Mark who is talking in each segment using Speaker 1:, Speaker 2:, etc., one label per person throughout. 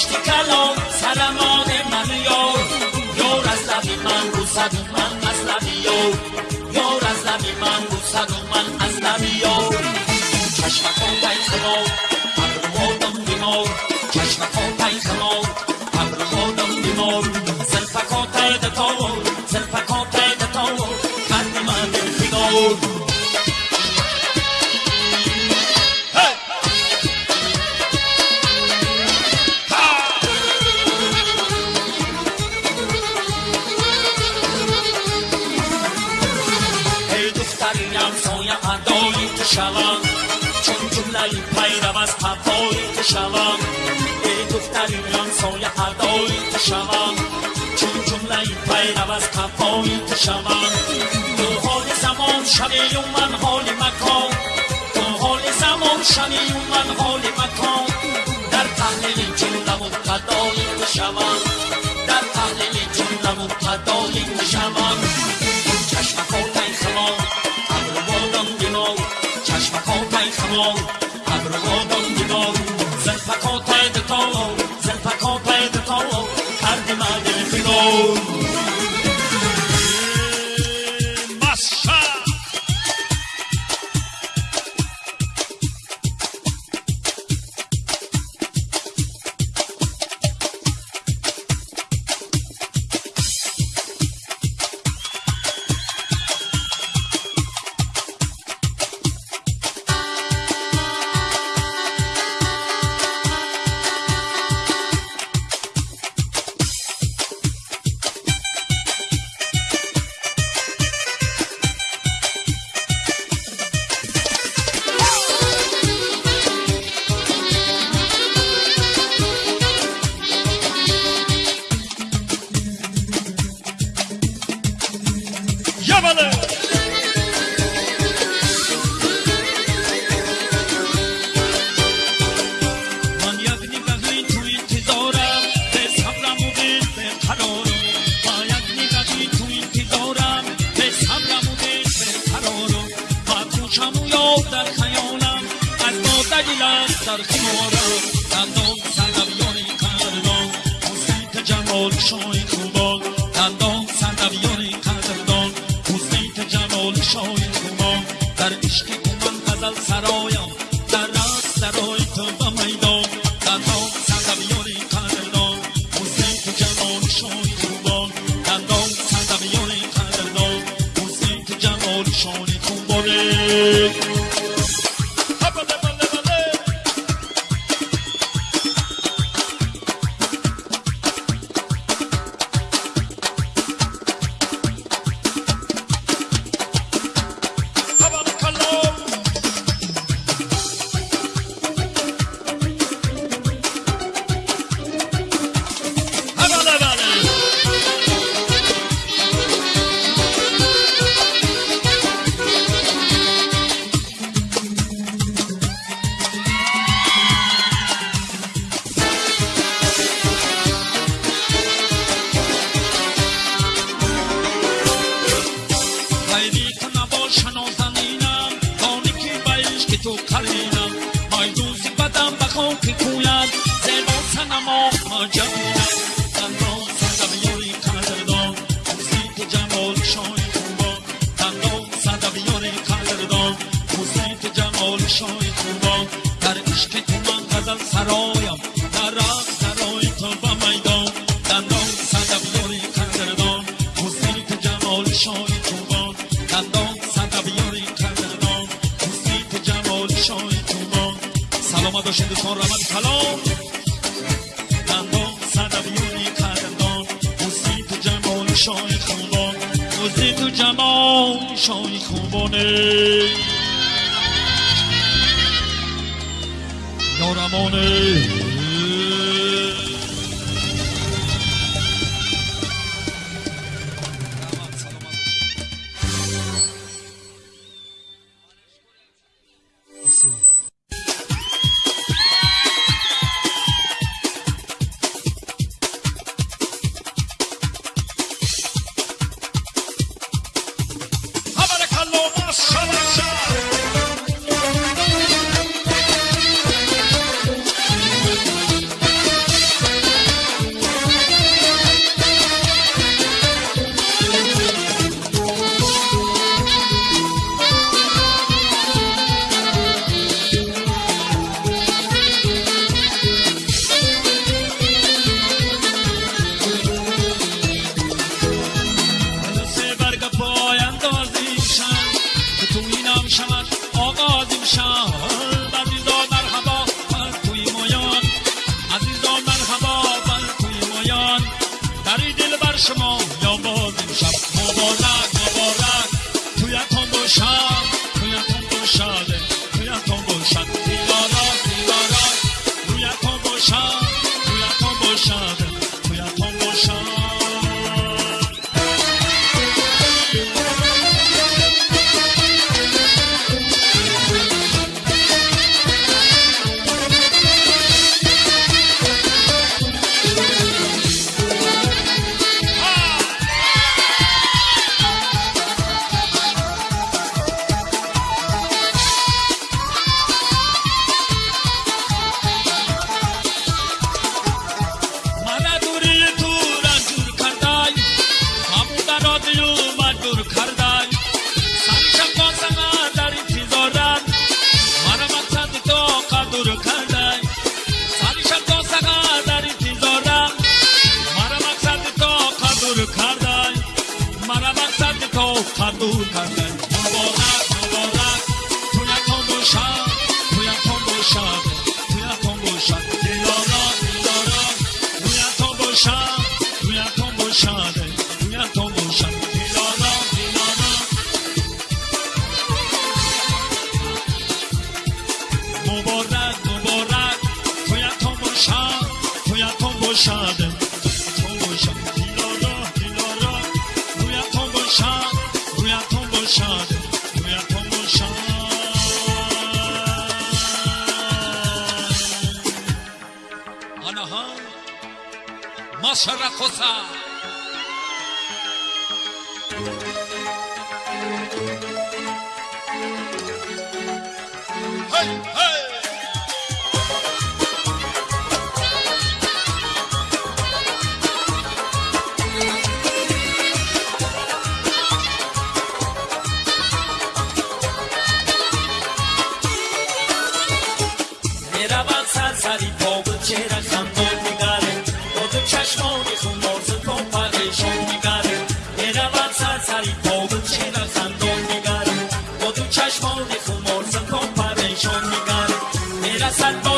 Speaker 1: بهشتی کلام سلمان من یار یار از لبی من رو صد من از لبی یار. یار از لبی من رو صد من از لبی یار. چشمکا پیخمار ابروادم шавам чун ҷумлаи пайрав аз қафои ту шавам ту ҳоли замон шавию ман ҳоли макон ту ҳоли замон шавию ман ҳоли макон дар таҳлили ҷумлаву қадои ту шавам дар таҳлили ҷумлаву қадои ту шавам در خیارم دندان سر رویان قرنان موسیقی جمال شای خوبان آمد و شندستان رمد کلام. دندان صدویونی قدمدان موسی تو جمال شای خوبان. موسی تو جمال شای خوبانه نارمانه. تویتون باشد
Speaker 2: otra cosa. ¡Hey,
Speaker 1: salvar.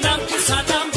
Speaker 1: Saddam, Saddam.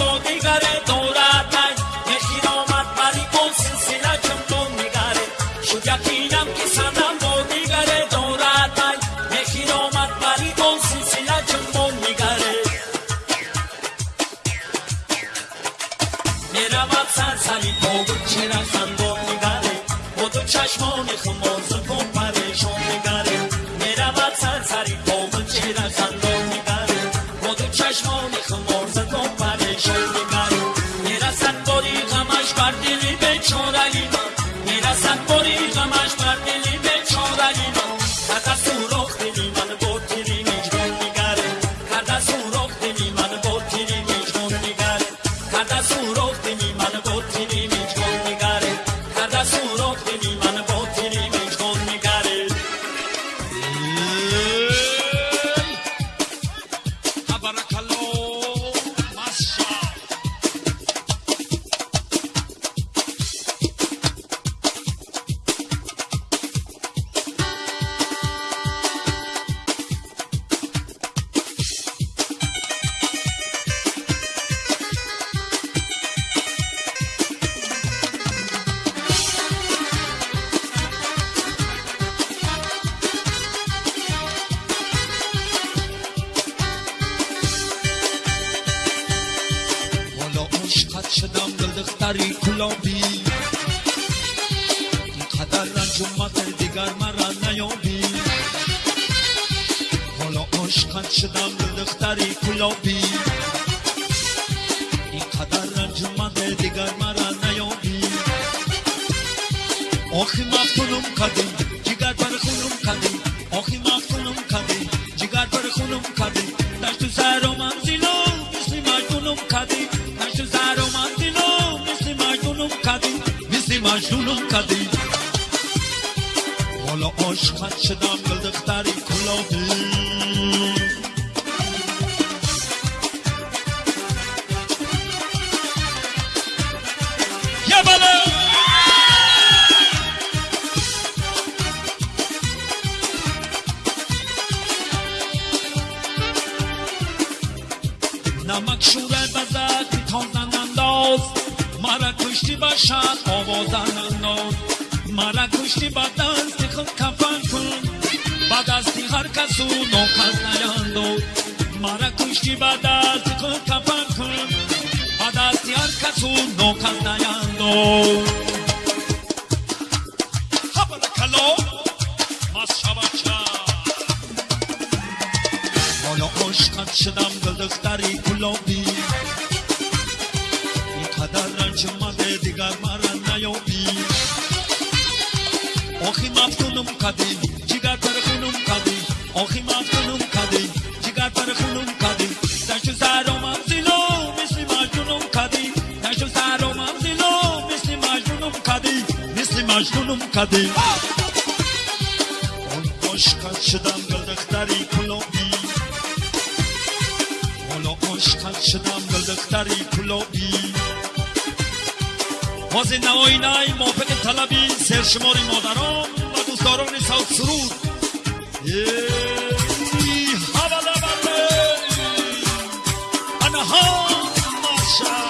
Speaker 1: جگر بر خونم کردی. آخی ماف خونم کردی. جگر بر خونم کردی. دشت زهر و من زیلو مثل مجنونم کردی. دشت زهر و من زیلو مثل مجنونم کردی. مثل مجنونم کردی. والا عاشقت شدم گل دختری کلاهی در مادران و دوستداران ساوت سرود ای حوالا بله انها ماشا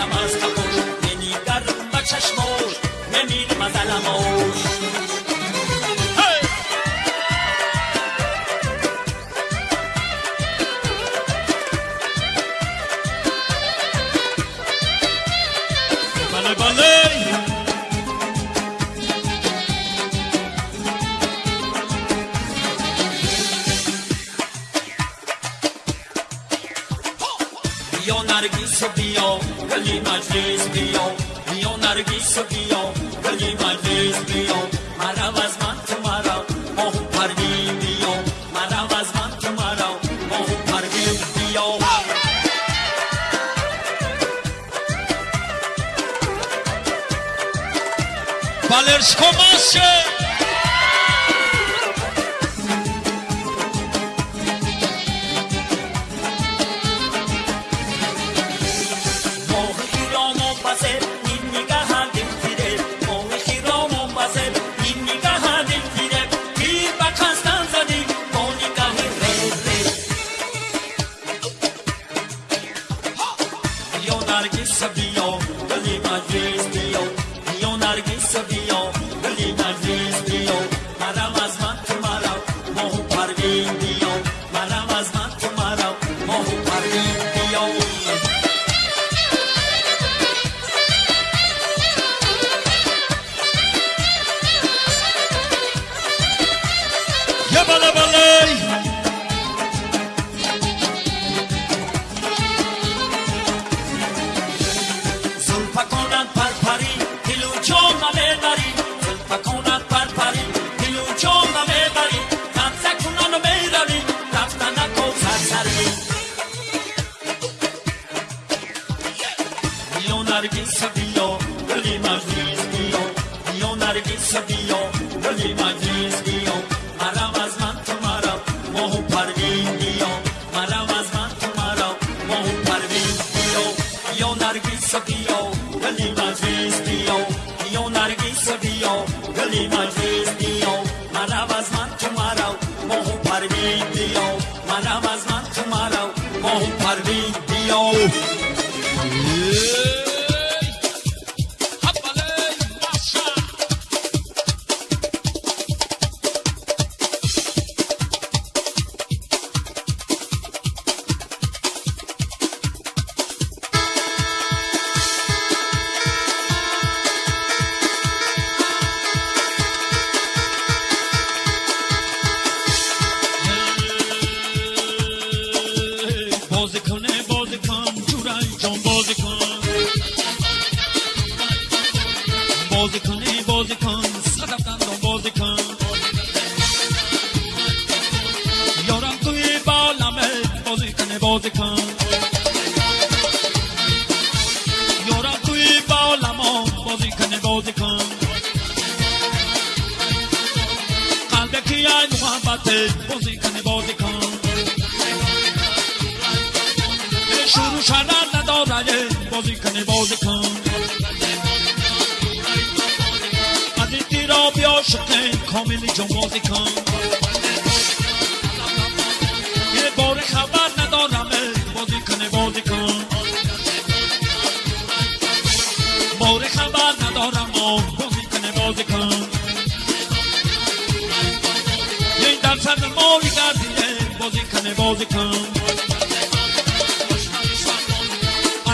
Speaker 1: Namaskar. s'habillant, le dimanche, disons, on a. بار خبر ندارم بازی کنه بازی کن. یه درصد مالی گردیه بازی کنه بازی کن.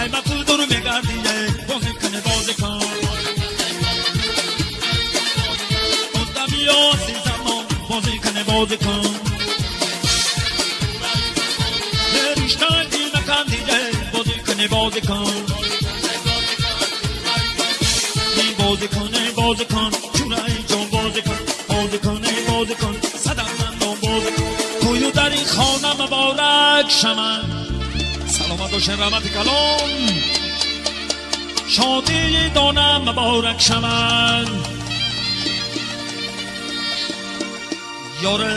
Speaker 1: ای ما پول دورو میگردیه بازی کنه بازی کن. اونتا بیا عزیزم بازی کنه بازی کن. نکندیه بازی کنه بازی کن. مبارک شمن سلامت و شرمت کلام شادی دانم مبارک شمن یاره